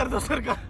कर दो सरकार।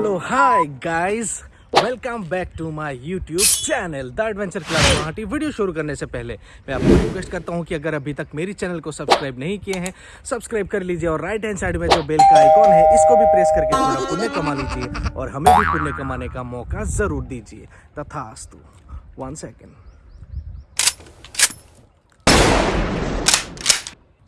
Hello hi guys welcome back to my YouTube channel the adventure club Guwahati video शुरू करने से पहले मैं आपको रिक्वेस्ट करता हूँ कि अगर अभी तक मेरी चैनल को सब्सक्राइब नहीं किए हैं सब्सक्राइब कर लीजिए और राइट हैंड साइड में जो बेल का आइकॉन है, इसको भी प्रेस करके थोड़ा पुण्य कमा लीजिए और हमें भी पुण्य कमाने का मौका ज़रूर दीजिए। तथास्तु one second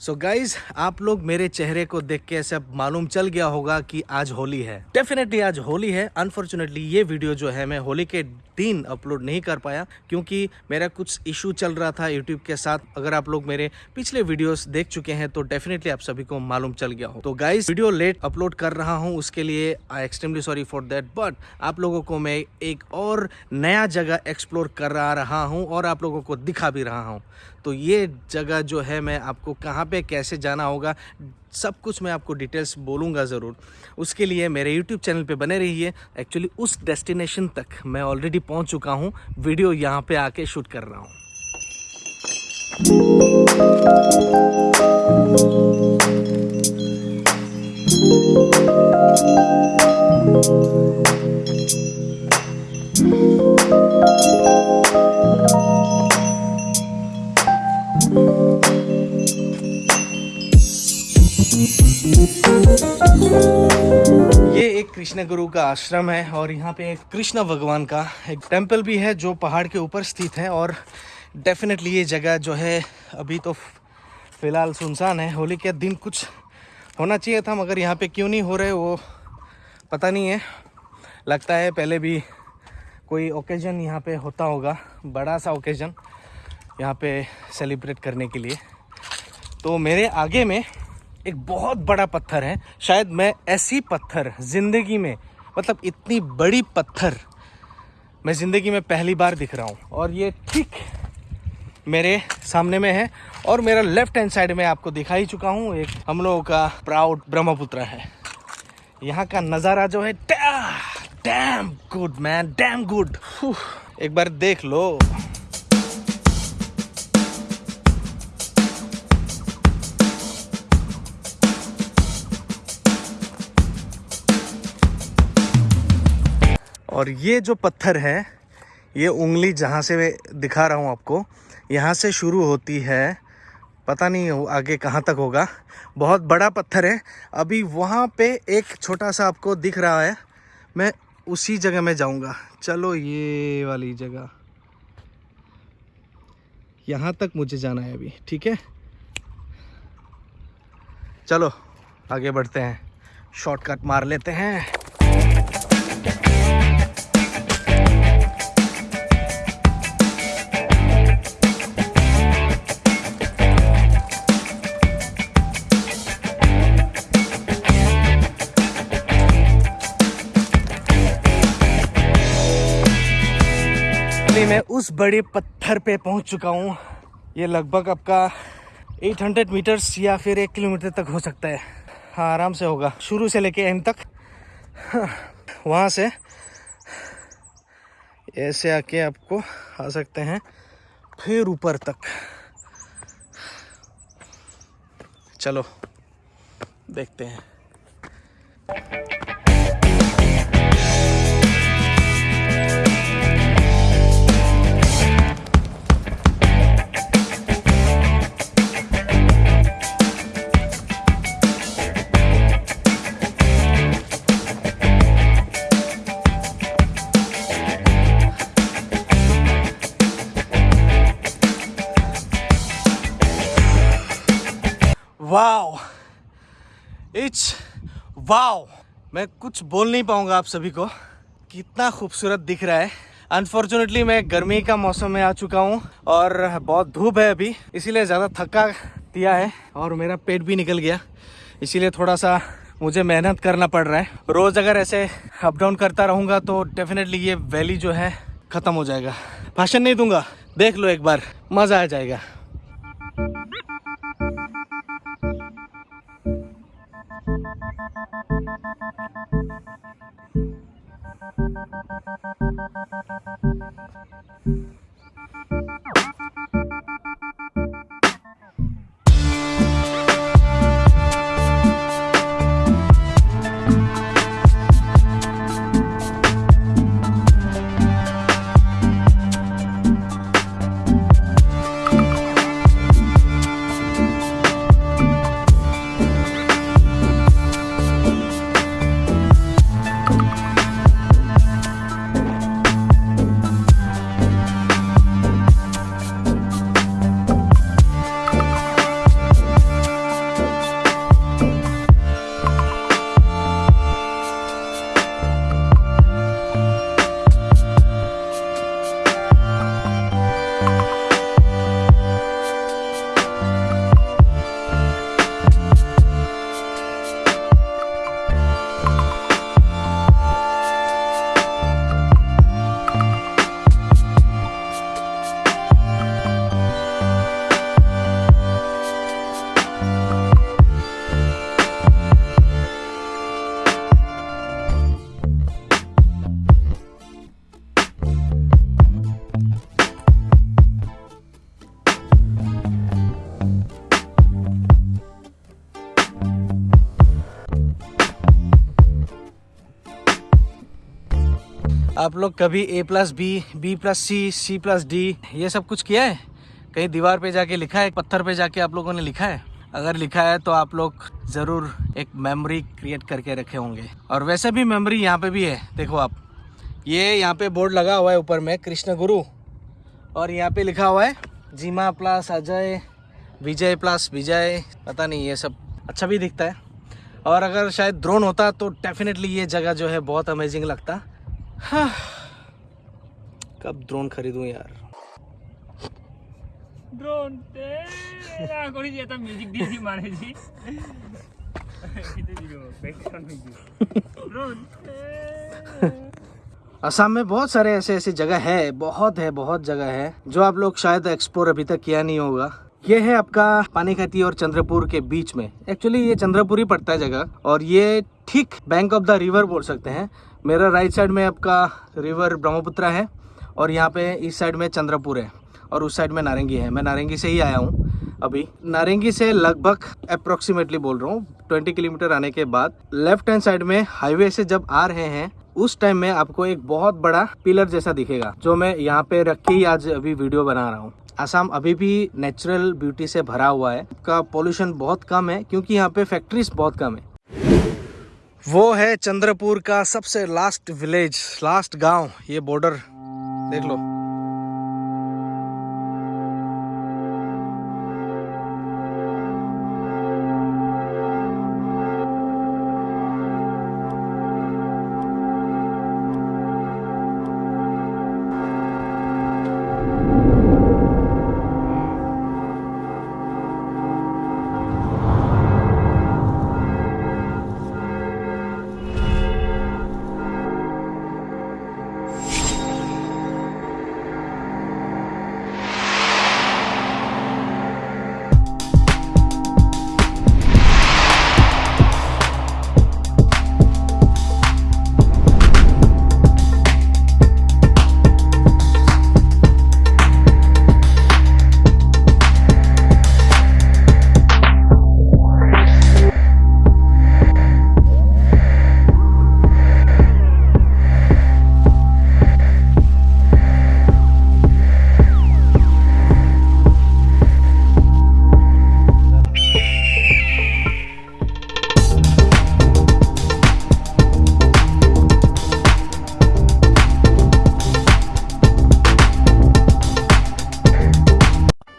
so so guys आप लोग मेरे चेहरे को देख के ऐसे मालूम चल गया होगा कि आज होली है। डेफिनेटली आज होली है। अनफॉर्चुनेटली ये वीडियो जो है, मैं होली के दिन अपलोड नहीं कर पाया, क्योंकि मेरा कुछ इशू चल रहा था यूट्यूब के साथ। अगर आप लोग मेरे पिछले वीडियोस देख चुके हैं तो डेफिनेटली आप सभी को मालूम चल गया हो। तो गाइज़ वीडियो लेट अपलोड कर रहा हूँ, उसके लिए I extremely sorry for that but आप लोगों को मैं एक और नया जगह एक्सप्लोर कर रहा हूँ और आप लोगों को दिखा भी रहा हूँ। तो ये जगह जो है, मैं आपको कहाँ पे, कैसे जाना होगा सब कुछ मैं आपको डिटेल्स बोलूँगा ज़रूर। उसके लिए मेरे यूट्यूब चैनल पे बने रहिए। एक्चुअली उस डेस्टिनेशन तक मैं ऑलरेडी पहुँच चुका हूँ। वीडियो यहाँ पे आके शूट कर रहा हूँ। कृष्ण गुरु का आश्रम है और यहाँ पे एक कृष्ण भगवान का एक टेंपल भी है जो पहाड़ के ऊपर स्थित है और डेफिनेटली ये जगह जो है अभी तो फ़िलहाल सुनसान है। होली के दिन कुछ होना चाहिए था, मगर यहाँ पे क्यों नहीं हो रहे वो पता नहीं है। लगता है पहले भी कोई ओकेजन यहाँ पे होता होगा, बड़ा सा ओकेजन यहाँ पे सेलिब्रेट करने के लिए। तो मेरे आगे में एक बहुत बड़ा पत्थर है। शायद मैं ऐसी पत्थर ज़िंदगी में मतलब इतनी बड़ी पत्थर मैं ज़िंदगी में पहली बार दिख रहा हूँ। और ये ठीक मेरे सामने में है और मेरा लेफ़्ट हैंड साइड में आपको दिखा ही चुका हूँ। एक हम लोगों का प्राउड ब्रह्मपुत्र है। यहाँ का नज़ारा जो है, damn good man damn good एक बार देख लो। और ये जो पत्थर है, ये उंगली जहाँ से दिखा रहा हूँ आपको, यहाँ से शुरू होती है। पता नहीं आगे कहाँ तक होगा। बहुत बड़ा पत्थर है। अभी वहाँ पे एक छोटा सा आपको दिख रहा है। मैं उसी जगह में जाऊँगा। चलो ये वाली जगह। यहाँ तक मुझे जाना है अभी, ठीक है? चलो, आगे बढ़ते हैं। शॉर्टकट मार लेते हैं। उस बड़े पत्थर पे पहुँच चुका हूँ। ये लगभग आपका 800 मीटर्स या फिर एक किलोमीटर तक हो सकता है। हाँ आराम से होगा। शुरू से लेके एंड तक। हाँ, वहाँ से ऐसे आके आपको आ सकते हैं। फिर ऊपर तक। चलो देखते हैं। It's wow. मैं कुछ बोल नहीं पाऊँगा आप सभी को। कितना खूबसूरत दिख रहा है। अनफॉर्चुनेटली मैं गर्मी का मौसम में आ चुका हूँ और बहुत धूप है अभी। इसीलिए ज़्यादा थका दिया है और मेरा पेट भी निकल गया। इसीलिए थोड़ा सा मुझे मेहनत करना पड़ रहा है। रोज़ अगर ऐसे अप डाउन करता रहूँगा तो डेफिनेटली ये वैली जो है ख़त्म हो जाएगा। भाषण नहीं दूँगा। देख लो एक बार। मज़ा आ जाएगा। Thank you. आप लोग कभी A plus B B plus C C plus D ये सब कुछ किया है? कहीं दीवार पे जाके लिखा है? पत्थर पे जाके आप लोगों ने लिखा है? अगर लिखा है तो आप लोग ज़रूर एक मेमोरी क्रिएट करके रखे होंगे। और वैसे भी मेमोरी यहाँ पे भी है, देखो आप। ये यहाँ पे बोर्ड लगा हुआ है ऊपर में, कृष्ण गुरु। और यहाँ पे लिखा हुआ है, जीमा प्लस अजय, विजय प्लस विजय, पता नहीं ये सब अच्छा भी दिखता है। और अगर शायद ड्रोन होता तो डेफिनेटली ये जगह जो है बहुत अमेजिंग लगता। कब ड्रोन खरीदूं यार? ड्रोन असम में बहुत सारे ऐसे ऐसे जगह है बहुत है बहुत जगह है जो आप लोग शायद एक्सप्लोर अभी तक किया नहीं होगा। ये है आपका पानीखती और चंद्रपुर के बीच में। एक्चुअली ये चंद्रपुर ही पड़ता है जगह, और ये ठीक बैंक ऑफ़ द रिवर बोल सकते हैं। मेरा राइट साइड में आपका रिवर ब्रह्मपुत्र है, और यहाँ पे इस साइड में चंद्रपुर है, और उस साइड में नारंगी है। मैं नारंगी से ही आया हूँ अभी। नारंगी से लगभग अप्रोक्सीमेटली बोल रहा हूँ ट्वेंटी किलोमीटर आने के बाद। लेफ़्ट हैंड साइड में हाईवे से जब आ रहे हैं उस टाइम में आपको एक बहुत बड़ा पिलर जैसा दिखेगा, जो मैं यहाँ पे रख के आज अभी वीडियो बना रहा हूँ। आसाम अभी भी नेचुरल ब्यूटी से भरा हुआ है। का पॉल्यूशन बहुत कम है, क्योंकि यहाँ पे फैक्ट्रीज बहुत कम है। वो है चंद्रपुर का सबसे लास्ट विलेज लास्ट गाँव, ये बॉर्डर देख लो।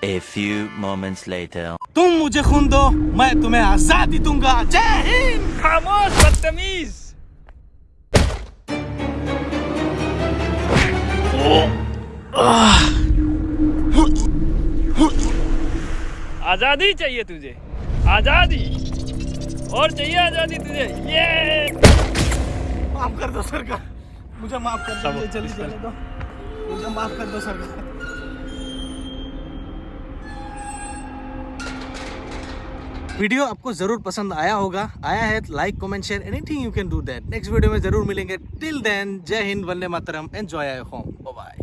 A few moments later. तुम मुझे खून दो मैं तुम्हें आज़ादी दूँगा। जय हिंद! खामोश बदतमीज। आज़ादी चाहिए तुझे। आज़ादी। और चाहिए आज़ादी तुझे। ये। माफ़ कर दो सरकार। मुझे माफ़ कर दो मुझे जल्दी चले दो। मुझे माफ़ कर दो सरकार। वीडियो आपको ज़रूर पसंद आया होगा। आया है like comment share anything you can do that next video में ज़रूर मिलेंगे. टिल देन जय हिंद, वंदे मातरम. Enjoy I home bye